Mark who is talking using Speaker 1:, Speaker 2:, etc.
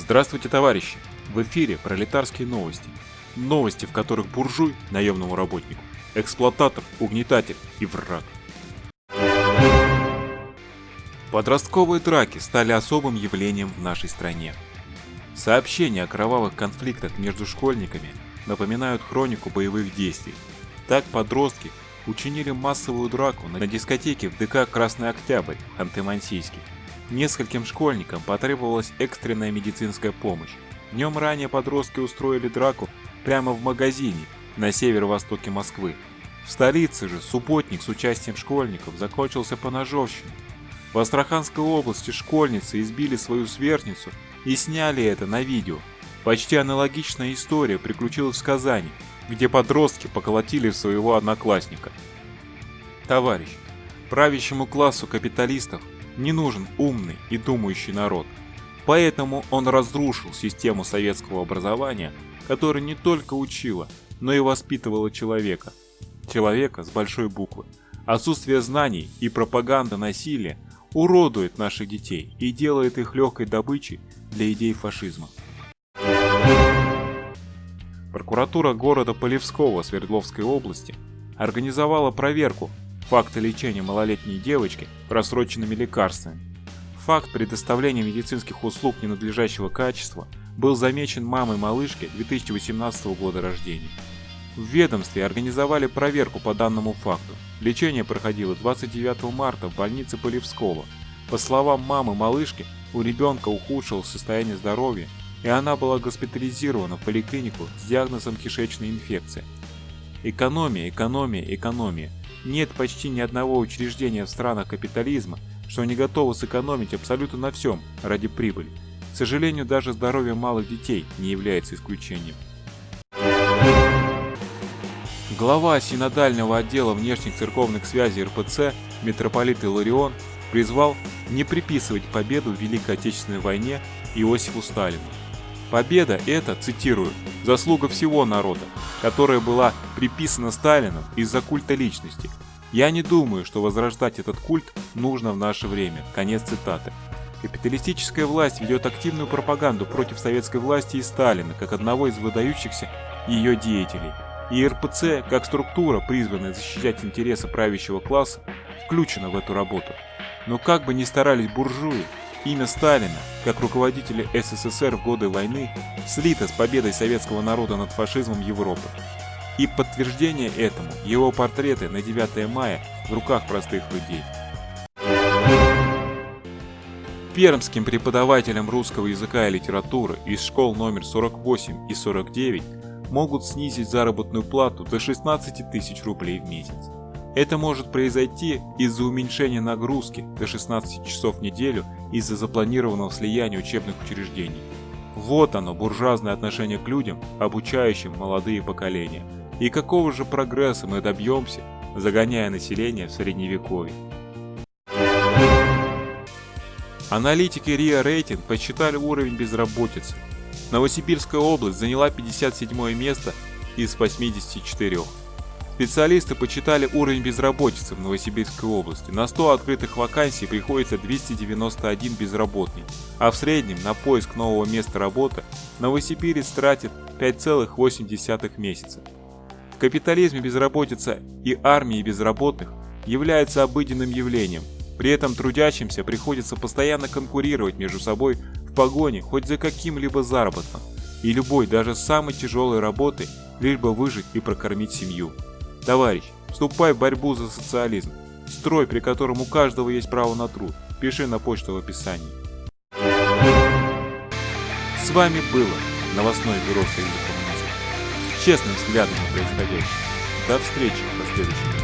Speaker 1: Здравствуйте, товарищи! В эфире пролетарские новости. Новости, в которых буржуй – наемному работнику, эксплуататор, угнетатель и враг. Подростковые драки стали особым явлением в нашей стране. Сообщения о кровавых конфликтах между школьниками напоминают хронику боевых действий. Так подростки учинили массовую драку на дискотеке в ДК «Красный Октябрь» Ханты-Мансийский. Нескольким школьникам потребовалась экстренная медицинская помощь. Днем ранее подростки устроили драку прямо в магазине на северо-востоке Москвы. В столице же субботник с участием школьников закончился по ножовщине. В Астраханской области школьницы избили свою сверстницу и сняли это на видео. Почти аналогичная история приключилась в Казани, где подростки поколотили своего одноклассника. Товарищ, правящему классу капиталистов не нужен умный и думающий народ. Поэтому он разрушил систему советского образования, которая не только учила, но и воспитывала человека. Человека с большой буквы. Отсутствие знаний и пропаганда насилия уродует наших детей и делает их легкой добычей для идей фашизма. Прокуратура города Полевского Свердловской области организовала проверку факта лечения малолетней девочки просроченными лекарствами. Факт предоставления медицинских услуг ненадлежащего качества был замечен мамой малышки 2018 года рождения. В ведомстве организовали проверку по данному факту. Лечение проходило 29 марта в больнице Полевского. По словам мамы малышки, у ребенка ухудшилось состояние здоровья, и она была госпитализирована в поликлинику с диагнозом кишечная инфекция. Экономия, экономия, экономия. Нет почти ни одного учреждения в странах капитализма, что не готово сэкономить абсолютно на всем ради прибыли. К сожалению, даже здоровье малых детей не является исключением. Глава синодального отдела внешних церковных связей РПЦ митрополит Иларион призвал не приписывать победу в Великой Отечественной войне Иосифу Сталину. Победа – это, цитирую, «заслуга всего народа, которая была приписана Сталину из-за культа личности. Я не думаю, что возрождать этот культ нужно в наше время». Конец цитаты. Капиталистическая власть ведет активную пропаганду против советской власти и Сталина, как одного из выдающихся ее деятелей. И РПЦ, как структура, призванная защищать интересы правящего класса, включена в эту работу. Но как бы ни старались буржуи, Имя Сталина, как руководителя СССР в годы войны, слито с победой советского народа над фашизмом Европы. И подтверждение этому его портреты на 9 мая в руках простых людей. Пермским преподавателям русского языка и литературы из школ номер 48 и 49 могут снизить заработную плату до 16 тысяч рублей в месяц. Это может произойти из-за уменьшения нагрузки до 16 часов в неделю из-за запланированного слияния учебных учреждений. Вот оно, буржуазное отношение к людям, обучающим молодые поколения. И какого же прогресса мы добьемся, загоняя население в средневековье? Аналитики РИА Рейтинг посчитали уровень безработицы. Новосибирская область заняла 57 место из 84. Специалисты почитали уровень безработицы в Новосибирской области. На 100 открытых вакансий приходится 291 безработный, а в среднем на поиск нового места работы новосибирец тратит 5,8 месяца. В капитализме безработица и армии безработных является обыденным явлением, при этом трудящимся приходится постоянно конкурировать между собой в погоне хоть за каким-либо заработком, и любой, даже самой тяжелой работой, лишь бы выжить и прокормить семью. Товарищ, вступай в борьбу за социализм. Строй, при котором у каждого есть право на труд. Пиши на почту в описании. С вами было новостное бюро Союза коммунистов. Честным взглядом на происходящее. До встречи в последующем